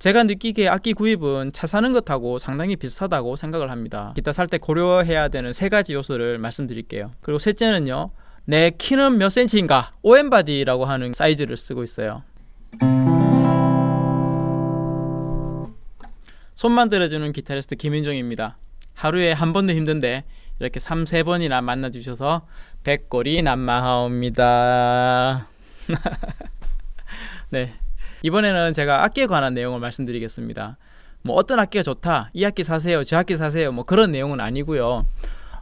제가 느끼기에 악기 구입은 차 사는 것하고 상당히 비슷하다고 생각을 합니다. 기타 살 때 고려해야 되는 세 가지 요소를 말씀드릴게요. 그리고 셋째는요. 내 키는 몇 센치인가? 오엠바디라고 하는 사이즈를 쓰고 있어요. 손만 들어주는 기타리스트 김윤종입니다. 하루에 한 번도 힘든데 이렇게 3, 4번이나 만나주셔서 백골이 난마하옵니다. 네. 이번에는 제가 악기에 관한 내용을 말씀드리겠습니다. 뭐 어떤 악기가 좋다, 이 악기 사세요, 저 악기 사세요, 뭐 그런 내용은 아니고요.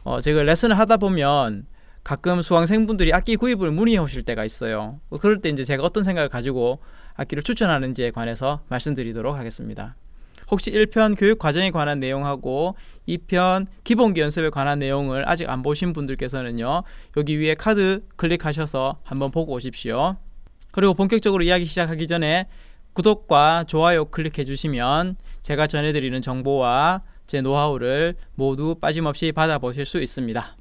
어, 제가 레슨을 하다 보면 가끔 수강생분들이 악기 구입을 문의해 오실 때가 있어요. 뭐 그럴 때 이제 제가 어떤 생각을 가지고 악기를 추천하는지에 관해서 말씀드리도록 하겠습니다. 혹시 1편 교육 과정에 관한 내용하고 2편 기본기 연습에 관한 내용을 아직 안 보신 분들께서는요. 여기 위에 카드 클릭하셔서 한번 보고 오십시오. 그리고 본격적으로 이야기 시작하기 전에 구독과 좋아요 클릭해 주시면 제가 전해드리는 정보와 제 노하우를 모두 빠짐없이 받아보실 수 있습니다.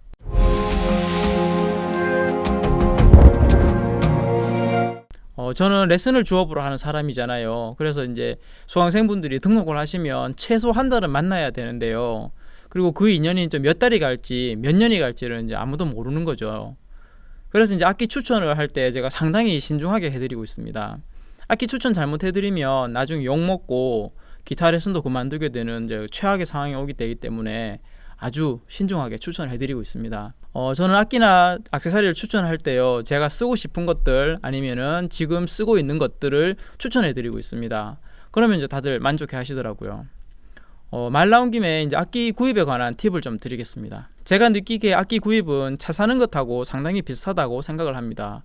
어, 저는 레슨을 주업으로 하는 사람이잖아요. 그래서 이제 수강생분들이 등록을 하시면 최소 한 달은 만나야 되는데요. 그리고 그 인연이 좀 몇 달이 갈지 몇 년이 갈지를 이제 아무도 모르는 거죠. 그래서 이제 악기 추천을 할 때 제가 상당히 신중하게 해드리고 있습니다. 악기 추천 잘못해드리면 나중에 욕 먹고 기타 레슨도 그만두게 되는 이제 최악의 상황이 오기 되기 때문에 아주 신중하게 추천을 해드리고 있습니다. 어, 저는 악기나 악세사리를 추천할 때요, 제가 쓰고 싶은 것들 아니면은 지금 쓰고 있는 것들을 추천해드리고 있습니다. 그러면 이제 다들 만족해 하시더라고요. 어, 말 나온 김에 이제 악기 구입에 관한 팁을 좀 드리겠습니다. 제가 느끼기에 악기 구입은 차 사는 것하고 상당히 비슷하다고 생각을 합니다.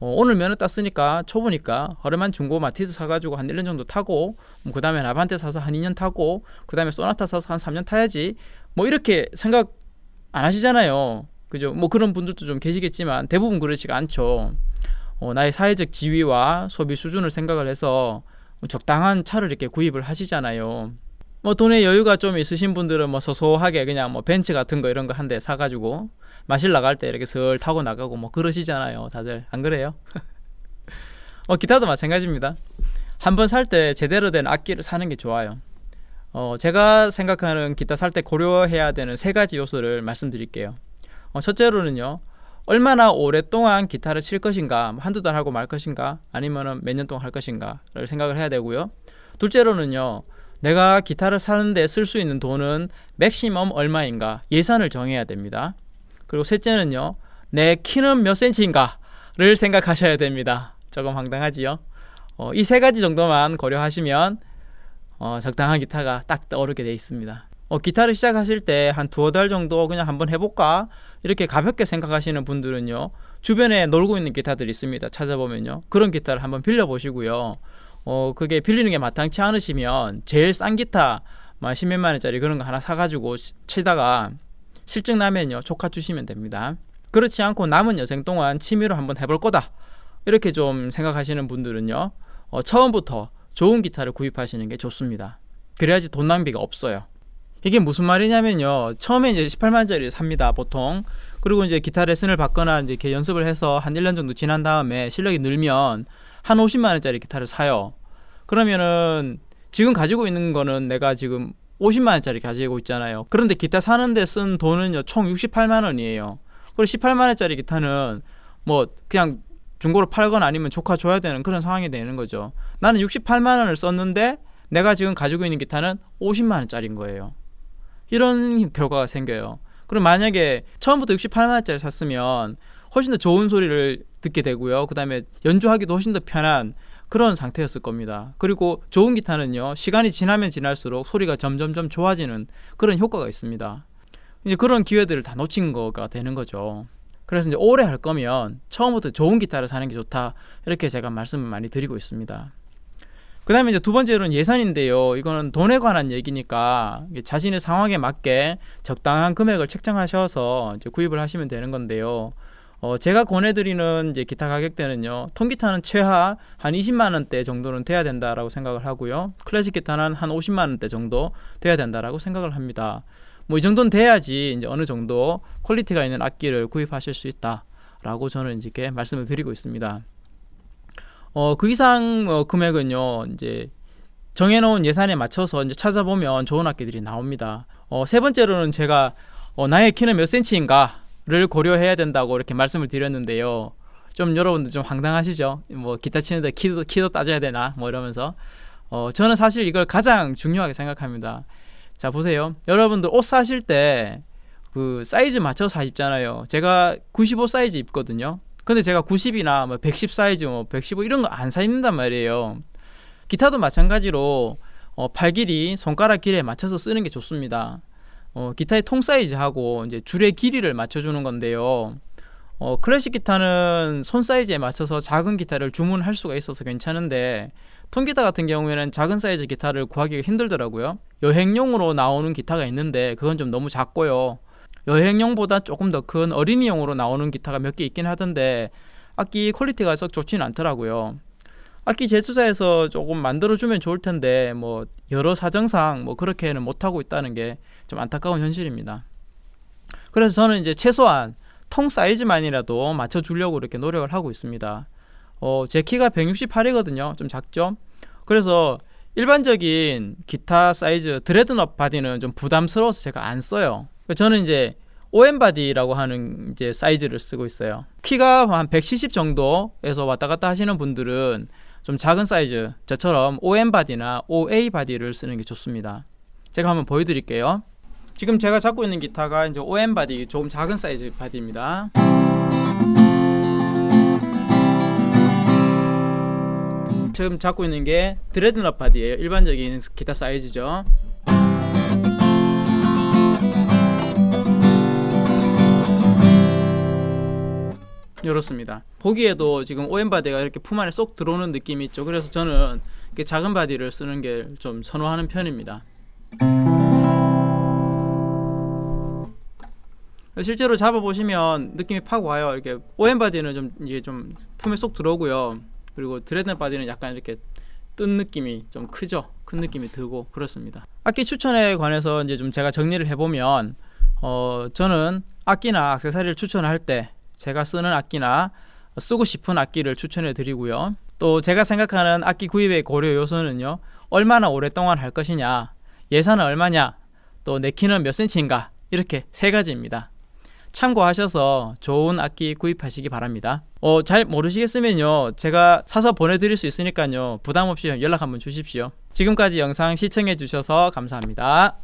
어, 오늘 면허 땄으니까 초보니까 허름한 중고 마티즈 사가지고 한 1년 정도 타고 뭐 그 다음에 나반테 사서 한 2년 타고 그 다음에 소나타 사서 한 3년 타야지 뭐 이렇게 생각 안 하시잖아요. 그죠? 뭐 그런 분들도 좀 계시겠지만 대부분 그렇지가 않죠. 어, 나의 사회적 지위와 소비 수준을 생각을 해서 적당한 차를 이렇게 구입을 하시잖아요. 뭐 돈에 여유가 좀 있으신 분들은 뭐 소소하게 그냥 뭐 벤츠 같은 거 이런 거 한 대 사가지고 마실 나갈 때 이렇게 슬 타고 나가고 뭐 그러시잖아요. 다들 안 그래요? 어 기타도 마찬가지입니다. 한 번 살 때 제대로 된 악기를 사는 게 좋아요. 어 제가 생각하는 기타 살 때 고려해야 되는 세 가지 요소를 말씀드릴게요. 어 첫째로는요. 얼마나 오랫동안 기타를 칠 것인가 뭐 한두 달 하고 말 것인가 아니면은 몇년 동안 할 것인가를 생각을 해야 되고요. 둘째로는요. 내가 기타를 사는데 쓸 수 있는 돈은 맥시멈 얼마인가 예산을 정해야 됩니다. 그리고 셋째는요. 내 키는 몇 센치인가를 생각하셔야 됩니다. 조금 황당하지요. 어, 이세 가지 정도만 고려하시면 어, 적당한 기타가 딱 떠오르게 되어 있습니다. 어, 기타를 시작하실 때 한 두어 달 정도 그냥 한번 해볼까 이렇게 가볍게 생각하시는 분들은요 주변에 놀고 있는 기타들이 있습니다 찾아보면요 그런 기타를 한번 빌려보시고요 어 그게 빌리는 게 마땅치 않으시면 제일 싼 기타 막 십몇만 원짜리 그런 거 하나 사가지고 치다가 실증 나면요 조카 주시면 됩니다. 그렇지 않고 남은 여생 동안 취미로 한번 해볼 거다. 이렇게 좀 생각하시는 분들은요 어, 처음부터 좋은 기타를 구입하시는 게 좋습니다. 그래야지 돈 낭비가 없어요. 이게 무슨 말이냐면요 처음에 이제 18만원짜리 삽니다 보통. 그리고 이제 기타 레슨을 받거나 이제 이렇게 연습을 해서 한 1년 정도 지난 다음에 실력이 늘면 한 50만 원짜리 기타를 사요. 그러면은 지금 가지고 있는 거는 내가 지금 50만 원짜리 가지고 있잖아요. 그런데 기타 사는데 쓴 돈은요 총 68만 원이에요. 그리고 18만 원짜리 기타는 뭐 그냥 중고로 팔거나 아니면 조카 줘야 되는 그런 상황이 되는 거죠. 나는 68만 원을 썼는데 내가 지금 가지고 있는 기타는 50만 원짜리인 거예요. 이런 결과가 생겨요. 그럼 만약에 처음부터 68만 원짜리 샀으면 훨씬 더 좋은 소리를 듣게 되고요. 그 다음에 연주하기도 훨씬 더 편한 그런 상태였을 겁니다. 그리고 좋은 기타는요, 시간이 지나면 지날수록 소리가 점점점 좋아지는 그런 효과가 있습니다. 이제 그런 기회들을 다 놓친 거가 되는 거죠. 그래서 이제 오래 할 거면 처음부터 좋은 기타를 사는 게 좋다. 이렇게 제가 말씀을 많이 드리고 있습니다. 그 다음에 이제 두 번째로는 예산인데요. 이거는 돈에 관한 얘기니까 자신의 상황에 맞게 적당한 금액을 책정하셔서 이제 구입을 하시면 되는 건데요. 어, 제가 권해드리는 이제 기타 가격대는요. 통기타는 최하 한 20만 원대 정도는 돼야 된다라고 생각을 하고요. 클래식 기타는 한 50만 원대 정도 돼야 된다라고 생각을 합니다. 뭐 이 정도는 돼야지 이제 어느 정도 quality가 있는 악기를 구입하실 수 있다 라고 저는 이제 말씀을 드리고 있습니다. 어, 그 이상 어, 금액은요, 이제 정해놓은 예산에 맞춰서 이제 찾아보면 좋은 악기들이 나옵니다. 어, 세 번째로는 제가 어, 나의 키는 몇 센치인가 를 고려해야 된다고 이렇게 말씀을 드렸는데요. 좀 여러분들 좀 황당하시죠? 뭐 기타 치는데 키도 키도 따져야 되나? 뭐 이러면서 어, 저는 사실 이걸 가장 중요하게 생각합니다. 자 보세요, 여러분들 옷 사실 때 그 사이즈 맞춰서 입잖아요. 제가 95 사이즈 입거든요. 근데 제가 90이나 뭐 110 사이즈, 뭐 115 이런 거 안 사 입는단 말이에요. 기타도 마찬가지로 어, 팔 길이 손가락 길이에 맞춰서 쓰는 게 좋습니다. 어, 기타의 통 사이즈하고 이제 줄의 길이를 맞춰주는 건데요. 어, 클래식 기타는 손 사이즈에 맞춰서 작은 기타를 주문할 수가 있어서 괜찮은데 통기타 같은 경우에는 작은 사이즈 기타를 구하기가 힘들더라고요. 여행용으로 나오는 기타가 있는데 그건 좀 너무 작고요. 여행용보다 조금 더 큰 어린이용으로 나오는 기타가 몇 개 있긴 하던데 악기 quality가 썩 좋지는 않더라고요. 악기 제조사에서 조금 만들어주면 좋을 텐데 뭐 여러 사정상 뭐 그렇게는 못하고 있다는 게 좀 안타까운 현실입니다. 그래서 저는 이제 최소한 통 사이즈만이라도 맞춰주려고 이렇게 노력을 하고 있습니다. 어, 제 키가 168이거든요. 좀 작죠? 그래서 일반적인 기타 사이즈 dreadnought body는 좀 부담스러워서 제가 안 써요. 저는 이제 OM body라고 하는 이제 사이즈를 쓰고 있어요. 키가 한 170 정도에서 왔다 갔다 하시는 분들은 좀 작은 사이즈, 저처럼 OM body나 OA body를 쓰는 게 좋습니다. 제가 한번 보여드릴게요. 지금 제가 잡고 있는 기타가 이제 OM body, 조금 작은 사이즈 body입니다. 지금 잡고 있는 게 dreadnought body예요. 일반적인 기타 사이즈죠. 이렇습니다. 보기에도 지금 OM body가 이렇게 품 안에 쏙 들어오는 느낌이 있죠. 그래서 저는 이렇게 작은 body를 쓰는 게 좀 선호하는 편입니다. 실제로 잡아보시면 느낌이 팍 와요. 이렇게 OM body는 좀 이게 좀 품에 쏙 들어오고요. 그리고 dread body는 약간 이렇게 뜬 느낌이 좀 크죠. 큰 느낌이 들고 그렇습니다. 악기 추천에 관해서 이제 좀 제가 정리를 해보면 어 저는 악기나 액세서리를 추천할 때 제가 쓰는 악기나 쓰고 싶은 악기를 추천해 드리고요. 또 제가 생각하는 악기 구입의 고려 요소는요. 얼마나 오랫동안 할 것이냐, 예산은 얼마냐, 또 내 키는 몇 센치인가 이렇게 세 가지입니다. 참고하셔서 좋은 악기 구입하시기 바랍니다. 어, 잘 모르시겠으면요. 제가 사서 보내드릴 수 있으니까요. 부담 없이 연락 한번 주십시오. 지금까지 영상 시청해 주셔서 감사합니다.